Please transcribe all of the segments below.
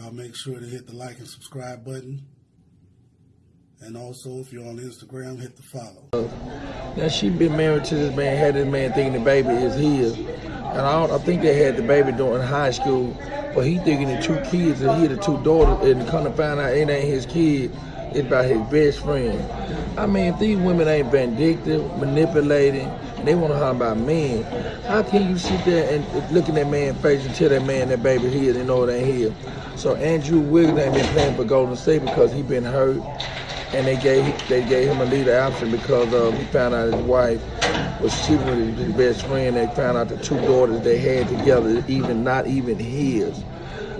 Y'all make sure to hit the like and subscribe button. And also, if you're on Instagram, hit the follow. Now she been married to this man, had this man thinking the baby is his. And I, I think they had the baby during high school, but he thinking the two kids and he had the two daughters, and come to find out it ain't his kid, it's about his best friend. I mean, if these women ain't vindictive, manipulating, they want to harm about men, how can you sit there and look in that man's face and tell that man that baby here, and know it ain't his? So Andrew Wiggins ain't been playing for Golden State because he been hurt and they gave they gave him a leader option because um, he found out his wife was cheating with his best friend. They found out the two daughters they had together, even not even his.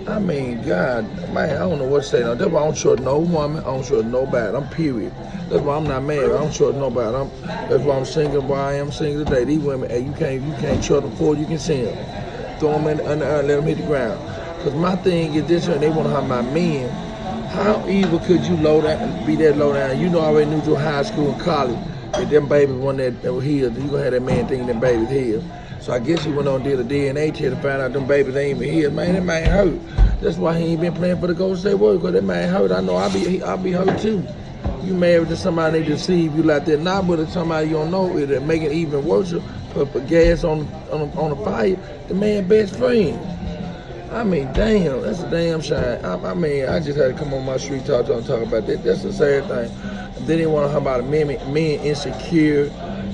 I mean, God, man, I don't know what to say now. That's why I don't trust no woman. I don't trust nobody. I'm period. That's why I'm not married. I don't trust nobody. I'm, that's why I'm single. Why I am single today. These women, hey, you can't you can't trust them before you can see them. Throw them in the, earth, let them hit the ground. Cause my thing is this, and they want to have my men how evil could you low down, be that low down? You know I already knew through high school and college that them babies one that, that healed, you gonna have that man thinking them babies healed. So I guess he went on did a DNA test to find out them babies ain't even healed. Man, that man hurt. That's why he ain't been playing for the Golden State Warriors, because that man hurt. I know I'll be I'll be hurt too. You married to somebody they deceive you like that. Not but if somebody you don't know it'll make it even worse. Put, put gas on on on the fire. The man best friend. I mean, damn, that's a damn shame. I, I, mean, I just had to come on my street talk to them talk about that. That's the sad thing. They didn't want to talk about men, men insecure.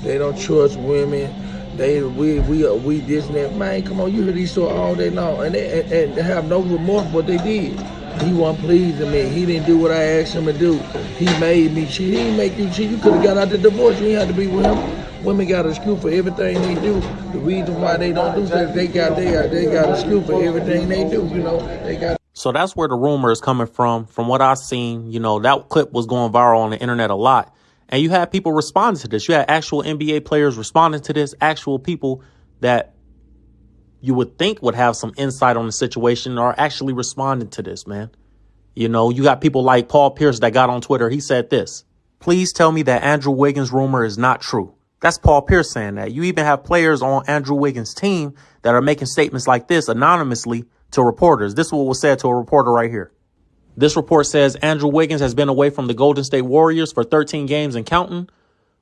They don't trust women. They we we uh, we this and that. Man, come on, you hear these stories all day long, and they, and, and they have no remorse what they did. He wasn't pleasing me. He didn't do what I asked him to do. He made me cheat. He didn't make you cheat. You could have got out the divorce. You had to be with him. Women got a screw for everything they do. The reason why they don't do that, they got they got they got a screw for everything they do. You know, they got. So that's where the rumor is coming from. From what I've seen, you know, that clip was going viral on the internet a lot. And you had people responding to this. You had actual NBA players responding to this, actual people that you would think would have some insight on the situation are actually responding to this, man. You know, you got people like Paul Pierce that got on Twitter. He said this Please tell me that Andrew Wiggins' rumor is not true. That's Paul Pierce saying that. You even have players on Andrew Wiggins' team that are making statements like this anonymously to reporters. This is what was said to a reporter right here. This report says Andrew Wiggins has been away from the Golden State Warriors for 13 games and counting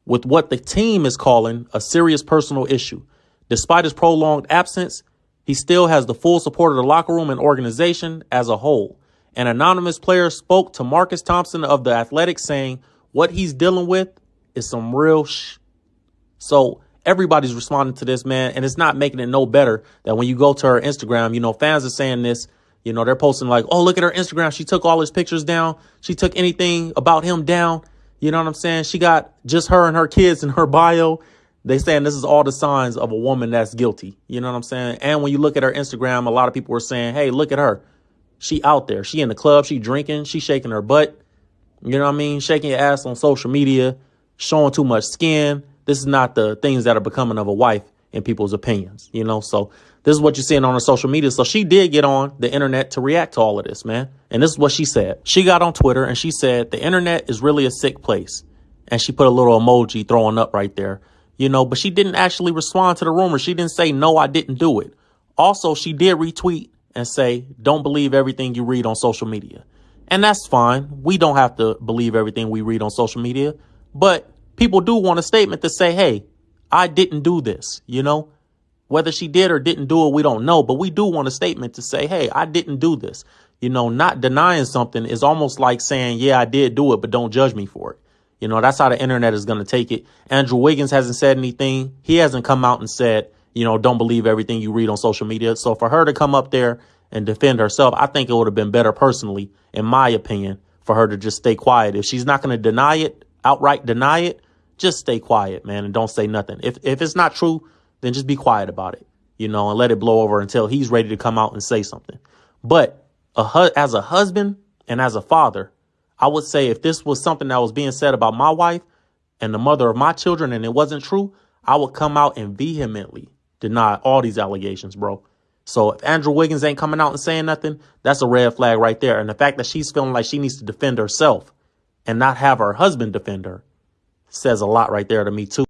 with what the team is calling a serious personal issue. Despite his prolonged absence, he still has the full support of the locker room and organization as a whole. An anonymous player spoke to Marcus Thompson of the Athletic saying what he's dealing with is some real sh- so everybody's responding to this, man, and it's not making it no better that when you go to her Instagram, you know, fans are saying this, you know, they're posting like, oh, look at her Instagram. She took all his pictures down. She took anything about him down. You know what I'm saying? She got just her and her kids in her bio. They saying this is all the signs of a woman that's guilty. You know what I'm saying? And when you look at her Instagram, a lot of people were saying, hey, look at her. She out there. She in the club. She drinking. She shaking her butt. You know what I mean? Shaking your ass on social media, showing too much skin this is not the things that are becoming of a wife in people's opinions, you know? So this is what you're seeing on her social media. So she did get on the internet to react to all of this, man. And this is what she said. She got on Twitter and she said, the internet is really a sick place. And she put a little emoji throwing up right there, you know, but she didn't actually respond to the rumor. She didn't say, no, I didn't do it. Also, she did retweet and say, don't believe everything you read on social media. And that's fine. We don't have to believe everything we read on social media, but people do want a statement to say, hey, I didn't do this, you know? Whether she did or didn't do it, we don't know, but we do want a statement to say, hey, I didn't do this. You know, not denying something is almost like saying, yeah, I did do it, but don't judge me for it. You know, that's how the internet is going to take it. Andrew Wiggins hasn't said anything. He hasn't come out and said, you know, don't believe everything you read on social media. So for her to come up there and defend herself, I think it would have been better personally, in my opinion, for her to just stay quiet. If she's not going to deny it, outright deny it, just stay quiet, man, and don't say nothing. If if it's not true, then just be quiet about it, you know, and let it blow over until he's ready to come out and say something. But a as a husband and as a father, I would say if this was something that was being said about my wife and the mother of my children and it wasn't true, I would come out and vehemently deny all these allegations, bro. So if Andrew Wiggins ain't coming out and saying nothing, that's a red flag right there. And the fact that she's feeling like she needs to defend herself and not have her husband defend her says a lot right there to me too.